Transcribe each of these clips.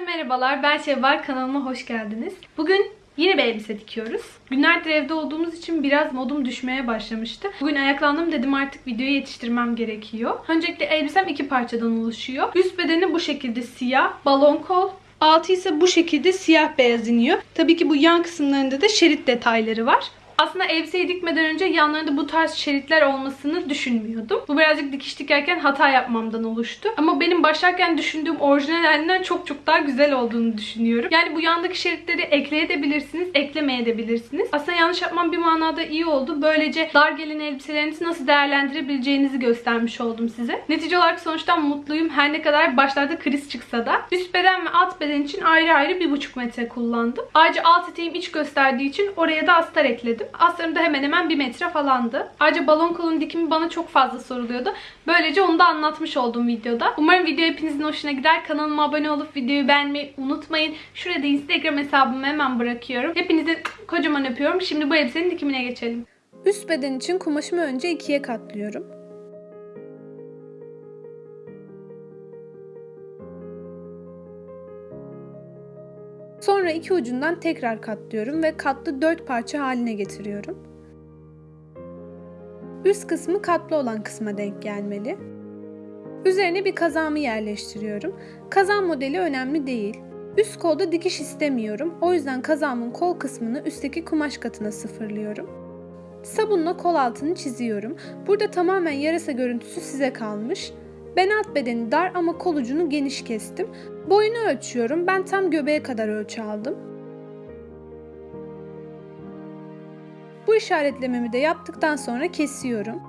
merhabalar. Ben Şevval. Kanalıma hoş geldiniz. Bugün yine bir elbise dikiyoruz. Günlerdir evde olduğumuz için biraz modum düşmeye başlamıştı. Bugün ayaklandım dedim artık videoyu yetiştirmem gerekiyor. Öncelikle elbisem iki parçadan oluşuyor. Üst bedeni bu şekilde siyah, balon kol. Altı ise bu şekilde siyah beyaz iniyor. Tabii ki bu yan kısımlarında da şerit detayları var. Aslında elbiseyi dikmeden önce yanlarında bu tarz şeritler olmasını düşünmüyordum. Bu birazcık dikiş dikerken hata yapmamdan oluştu. Ama benim başlarken düşündüğüm orijinal halinden çok çok daha güzel olduğunu düşünüyorum. Yani bu yandaki şeritleri ekleyebilirsiniz, eklemeyebilirsiniz. Aslında yanlış yapmam bir manada iyi oldu. Böylece dar gelen elbiselerinizi nasıl değerlendirebileceğinizi göstermiş oldum size. Netice olarak sonuçtan mutluyum. Her ne kadar başlarda kriz çıksa da. Üst beden ve alt beden için ayrı ayrı 1,5 metre kullandım. Ayrıca alt eteğim iç gösterdiği için oraya da astar ekledim. Astarım da hemen hemen 1 metre falandı. Ayrıca balon kolun dikimi bana çok fazla soruluyordu. Böylece onu da anlatmış oldum videoda. Umarım video hepinizin hoşuna gider. Kanalıma abone olup videoyu beğenmeyi unutmayın. Şurada Instagram hesabımı hemen bırakıyorum. Hepinizi kocaman öpüyorum. Şimdi bu elbisenin dikimine geçelim. Üst beden için kumaşımı önce ikiye katlıyorum. Sonra iki ucundan tekrar katlıyorum ve katlı dört parça haline getiriyorum. Üst kısmı katlı olan kısma denk gelmeli. Üzerine bir kazağımı yerleştiriyorum. Kazan modeli önemli değil. Üst kolda dikiş istemiyorum. O yüzden kazağımın kol kısmını üstteki kumaş katına sıfırlıyorum. Sabunla kol altını çiziyorum. Burada tamamen yarasa görüntüsü size kalmış. Ben alt bedeni dar ama kol ucunu geniş kestim. Boyunu ölçüyorum. Ben tam göbeğe kadar ölçü aldım. Bu işaretlememi de yaptıktan sonra kesiyorum.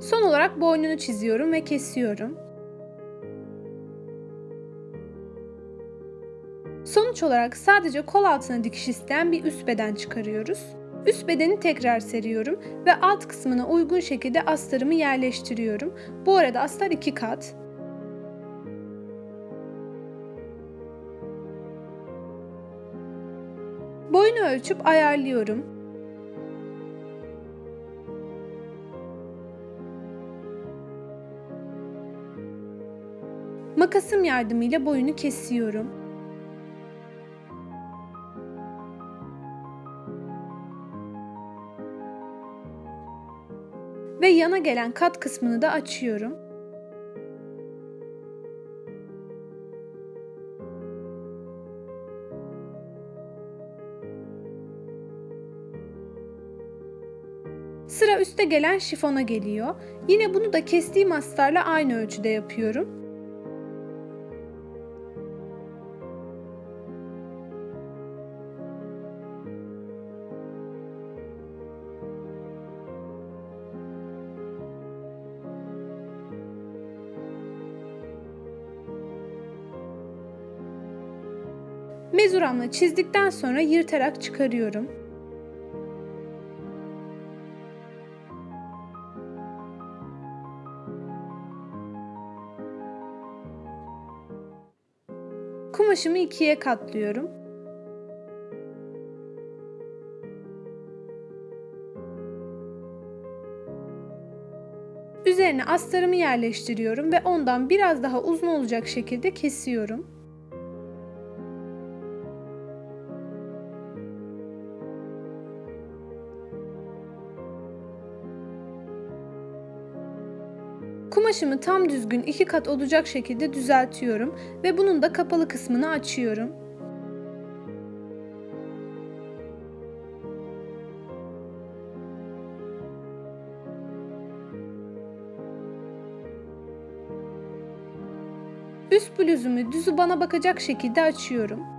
Son olarak boynunu çiziyorum ve kesiyorum. Sonuç olarak sadece kol altına dikiş isteyen bir üst beden çıkarıyoruz. Üst bedeni tekrar seriyorum ve alt kısmına uygun şekilde astarımı yerleştiriyorum. Bu arada astar iki kat. Boyunu ölçüp ayarlıyorum. Makasım yardımıyla boyunu kesiyorum. Ve yana gelen kat kısmını da açıyorum. Sıra üste gelen şifona geliyor. Yine bunu da kestiğim astarla aynı ölçüde yapıyorum. Mezuramla çizdikten sonra yırtarak çıkarıyorum. Kumaşımı ikiye katlıyorum. Üzerine astarımı yerleştiriyorum ve ondan biraz daha uzun olacak şekilde kesiyorum. Kumaşımı tam düzgün iki kat olacak şekilde düzeltiyorum ve bunun da kapalı kısmını açıyorum. Üst bluzumu düzü bana bakacak şekilde açıyorum.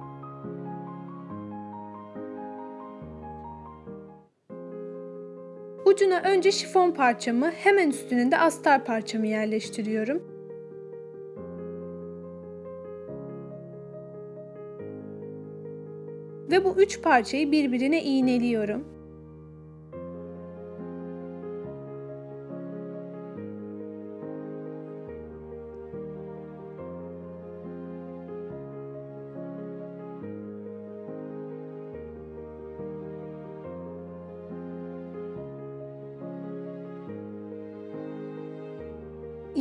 Ucuna önce şifon parçamı, hemen üstüne de astar parçamı yerleştiriyorum. Ve bu üç parçayı birbirine iğneliyorum.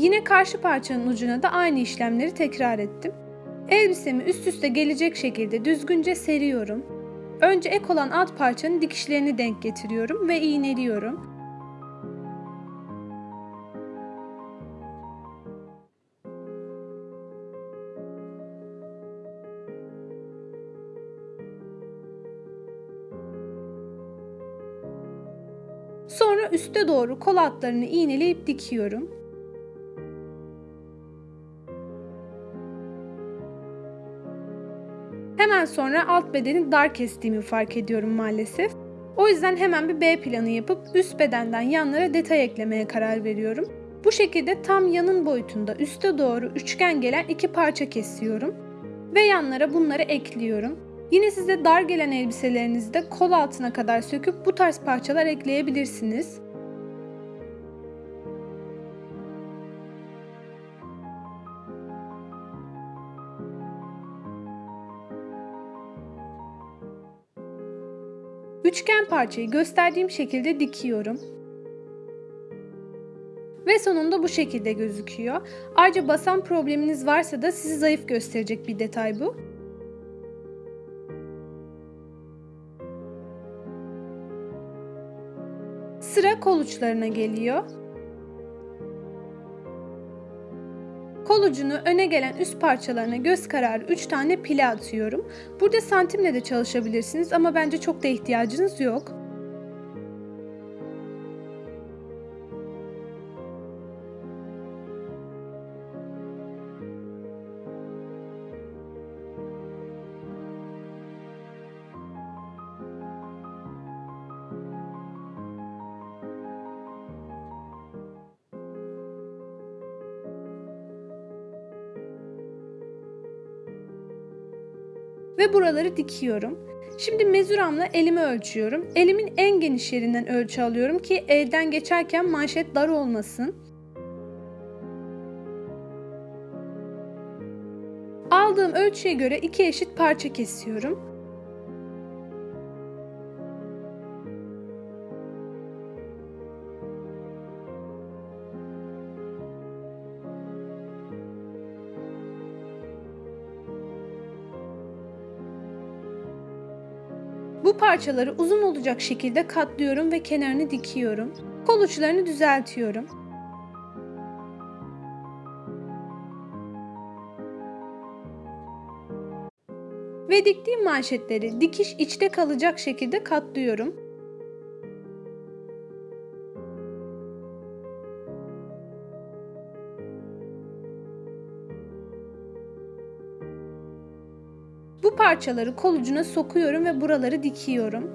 Yine karşı parçanın ucuna da aynı işlemleri tekrar ettim. Elbisemi üst üste gelecek şekilde düzgünce seriyorum. Önce ek olan alt parçanın dikişlerini denk getiriyorum ve iğneliyorum. Sonra üste doğru kol altlarını iğneleyip dikiyorum. Hemen sonra alt bedeni dar kestiğimi fark ediyorum maalesef. O yüzden hemen bir B planı yapıp üst bedenden yanlara detay eklemeye karar veriyorum. Bu şekilde tam yanın boyutunda üste doğru üçgen gelen iki parça kesiyorum ve yanlara bunları ekliyorum. Yine size dar gelen elbiselerinizde kol altına kadar söküp bu tarz parçalar ekleyebilirsiniz. Üçgen parçayı gösterdiğim şekilde dikiyorum. Ve sonunda bu şekilde gözüküyor. Ayrıca basan probleminiz varsa da sizi zayıf gösterecek bir detay bu. Sıra kol uçlarına geliyor. Kol ucunu öne gelen üst parçalarına göz kararı 3 tane pile atıyorum. Burada santimle de çalışabilirsiniz ama bence çok da ihtiyacınız yok. Ve buraları dikiyorum. Şimdi mezuramla elimi ölçüyorum. Elimin en geniş yerinden ölçü alıyorum ki elden geçerken manşet dar olmasın. Aldığım ölçüye göre iki eşit parça kesiyorum. Bu parçaları uzun olacak şekilde katlıyorum ve kenarını dikiyorum. Kol uçlarını düzeltiyorum. Ve diktiğim manşetleri dikiş içte kalacak şekilde katlıyorum. Parçaları kol ucuna sokuyorum ve buraları dikiyorum.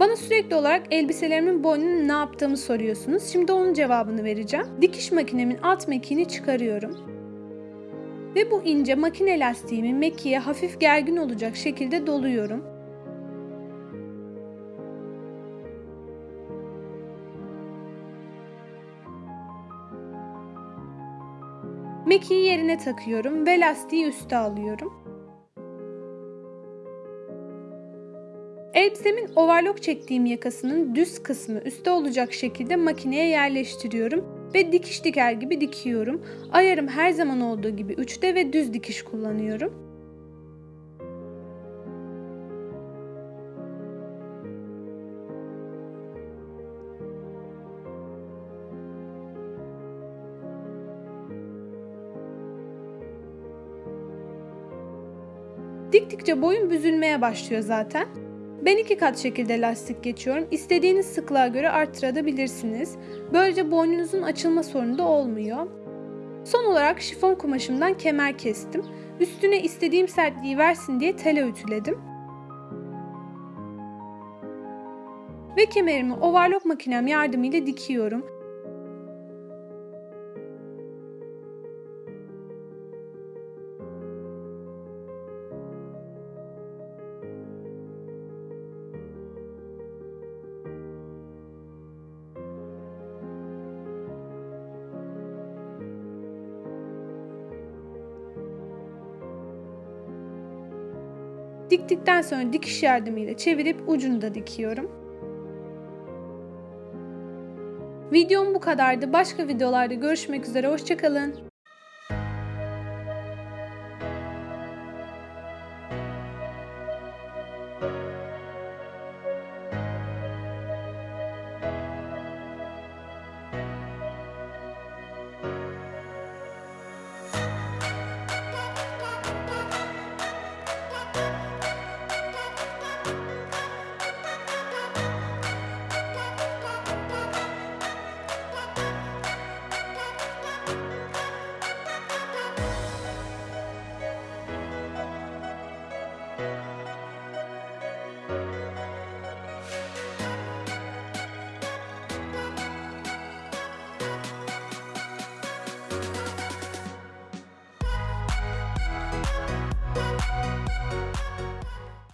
Bana sürekli olarak elbiselerimin boynunu ne yaptığımı soruyorsunuz. Şimdi onun cevabını vereceğim. Dikiş makinemin alt mekiğini çıkarıyorum. Ve bu ince makine lastiğimi mekiğe hafif gergin olacak şekilde doluyorum. Mekiği yerine takıyorum ve lastiği üste alıyorum. Elbisemin overlock çektiğim yakasının düz kısmı üstte olacak şekilde makineye yerleştiriyorum ve dikiş diker gibi dikiyorum. Ayarım her zaman olduğu gibi 3'te ve düz dikiş kullanıyorum. Diktikçe boyun büzülmeye başlıyor zaten. Ben iki kat şekilde lastik geçiyorum. İstediğiniz sıklığa göre arttırabilirsiniz. Böylece boynunuzun açılma sorunu da olmuyor. Son olarak şifon kumaşımdan kemer kestim. Üstüne istediğim sertliği versin diye tele ütüledim. Ve kemerimi overlock makinem yardımıyla dikiyorum. Diktikten sonra dikiş yardımıyla çevirip ucunu da dikiyorum. Videom bu kadardı. Başka videolarda görüşmek üzere. Hoşçakalın.